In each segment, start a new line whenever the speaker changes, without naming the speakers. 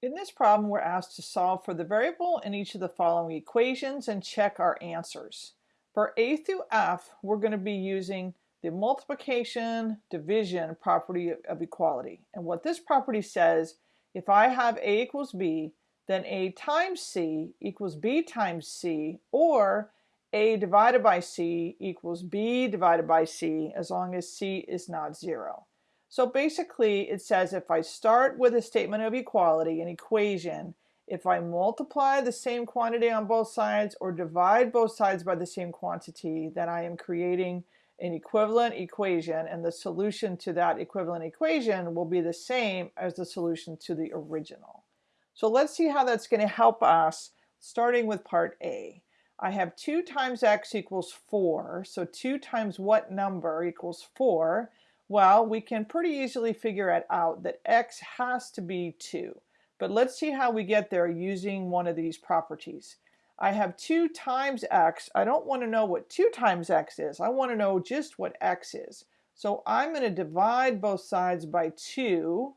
In this problem, we're asked to solve for the variable in each of the following equations and check our answers. For a through f, we're going to be using the multiplication division property of equality. And what this property says, if I have a equals b, then a times c equals b times c, or a divided by c equals b divided by c, as long as c is not zero. So basically it says if I start with a statement of equality, an equation, if I multiply the same quantity on both sides or divide both sides by the same quantity, then I am creating an equivalent equation and the solution to that equivalent equation will be the same as the solution to the original. So let's see how that's going to help us starting with part A. I have 2 times x equals 4, so 2 times what number equals 4? Well, we can pretty easily figure it out that x has to be 2. But let's see how we get there using one of these properties. I have 2 times x. I don't want to know what 2 times x is. I want to know just what x is. So I'm going to divide both sides by 2.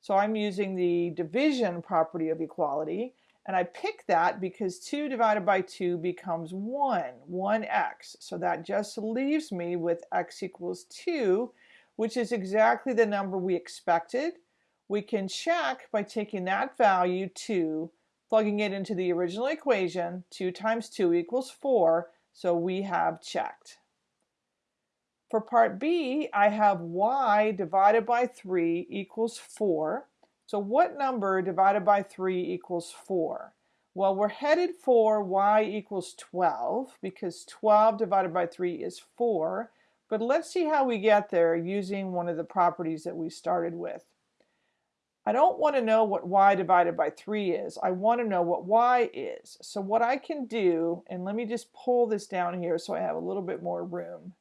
So I'm using the division property of equality. And I pick that because 2 divided by 2 becomes 1, 1x. So that just leaves me with x equals 2 which is exactly the number we expected. We can check by taking that value 2, plugging it into the original equation, 2 times 2 equals 4, so we have checked. For part B, I have y divided by 3 equals 4. So what number divided by 3 equals 4? Well, we're headed for y equals 12 because 12 divided by 3 is 4. But let's see how we get there using one of the properties that we started with. I don't want to know what y divided by 3 is. I want to know what y is. So what I can do, and let me just pull this down here so I have a little bit more room.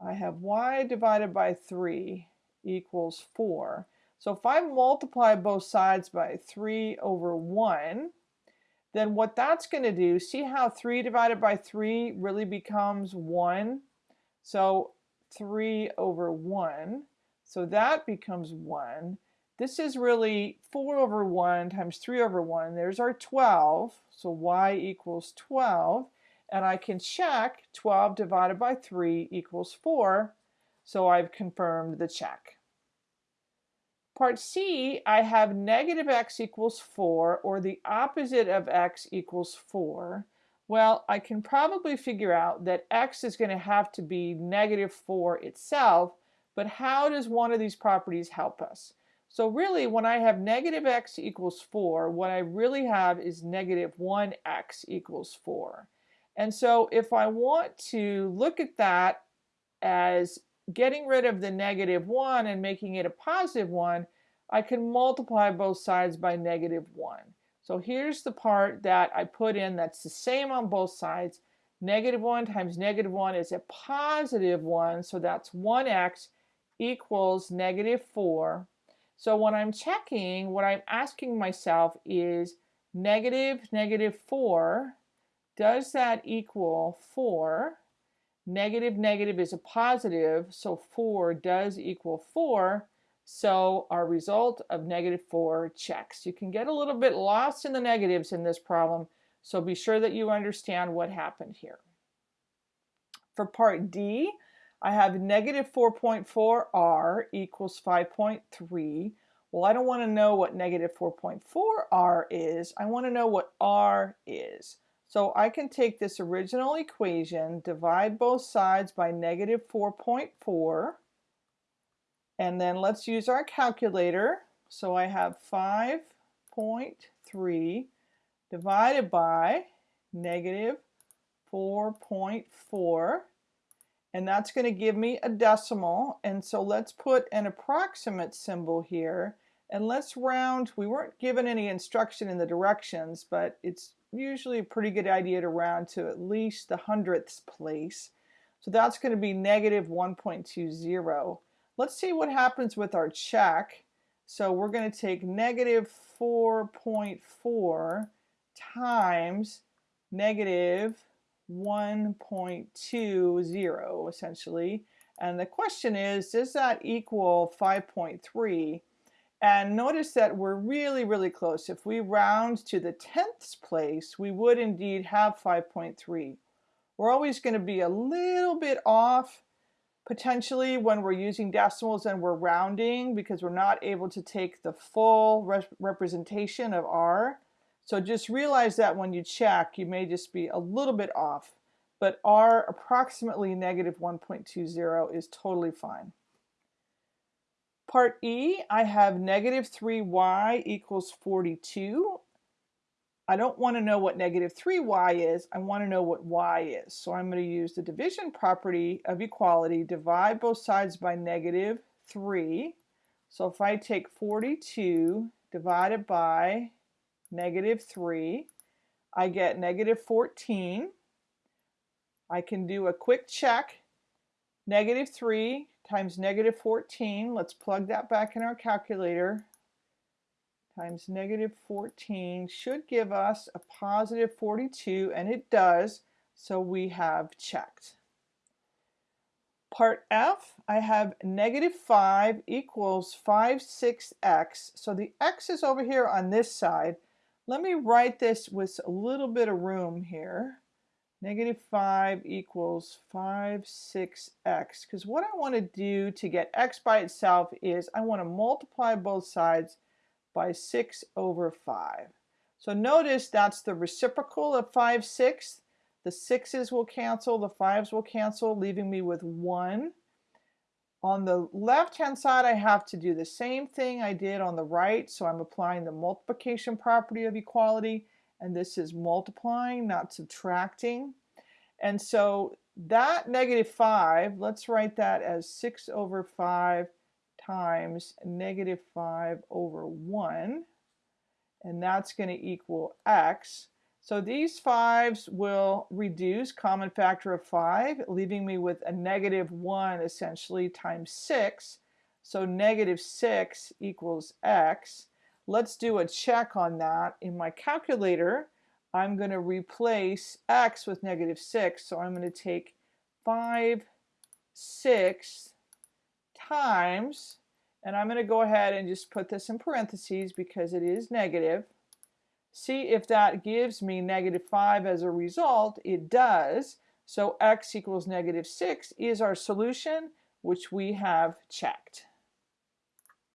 I have y divided by 3 equals 4. So if I multiply both sides by 3 over 1, then what that's going to do, see how 3 divided by 3 really becomes 1? So 3 over 1. So that becomes 1. This is really 4 over 1 times 3 over 1. There's our 12. So y equals 12. And I can check 12 divided by 3 equals 4. So I've confirmed the check. Part C, I have negative x equals 4, or the opposite of x equals 4. Well, I can probably figure out that x is going to have to be negative 4 itself, but how does one of these properties help us? So really, when I have negative x equals 4, what I really have is negative 1x equals 4. And so if I want to look at that as getting rid of the negative 1 and making it a positive 1, I can multiply both sides by negative 1. So here's the part that I put in that's the same on both sides. Negative 1 times negative 1 is a positive 1, so that's 1x equals negative 4. So when I'm checking, what I'm asking myself is negative negative 4, does that equal 4? Negative negative is a positive, so 4 does equal 4. So our result of negative 4 checks. You can get a little bit lost in the negatives in this problem, so be sure that you understand what happened here. For part D, I have negative 4.4r equals 5.3. Well, I don't want to know what negative 4.4r is. I want to know what r is. So I can take this original equation, divide both sides by negative 4.4, and then let's use our calculator. So I have 5.3 divided by negative 4.4 and that's going to give me a decimal. And so let's put an approximate symbol here. And let's round we weren't given any instruction in the directions but it's usually a pretty good idea to round to at least the hundredths place. So that's going to be negative 1.20 Let's see what happens with our check. So we're going to take negative 4.4 times negative 1.20 essentially. And the question is, does that equal 5.3? And notice that we're really, really close. If we round to the tenths place, we would indeed have 5.3. We're always going to be a little bit off potentially when we're using decimals and we're rounding because we're not able to take the full re representation of R. So just realize that when you check, you may just be a little bit off. But R approximately negative 1.20 is totally fine. Part E, I have negative 3y equals 42. I don't want to know what negative 3y is. I want to know what y is. So I'm going to use the division property of equality, divide both sides by negative 3. So if I take 42 divided by negative 3, I get negative 14. I can do a quick check. Negative 3 times negative 14, let's plug that back in our calculator, times negative 14 should give us a positive 42, and it does, so we have checked. Part F, I have negative 5 equals 5 6x. So the x is over here on this side. Let me write this with a little bit of room here negative 5 equals 5, 6x. Because what I want to do to get x by itself is I want to multiply both sides by 6 over 5. So notice that's the reciprocal of 5 sixths. The 6's will cancel, the 5's will cancel, leaving me with 1. On the left-hand side, I have to do the same thing I did on the right, so I'm applying the multiplication property of equality and this is multiplying, not subtracting. And so that negative 5, let's write that as 6 over 5 times negative 5 over 1. And that's going to equal x. So these 5's will reduce, common factor of 5, leaving me with a negative 1 essentially times 6. So negative 6 equals x. Let's do a check on that. In my calculator, I'm going to replace x with negative 6. So I'm going to take 5, 6 times, and I'm going to go ahead and just put this in parentheses because it is negative. See if that gives me negative 5 as a result. It does. So x equals negative 6 is our solution, which we have checked.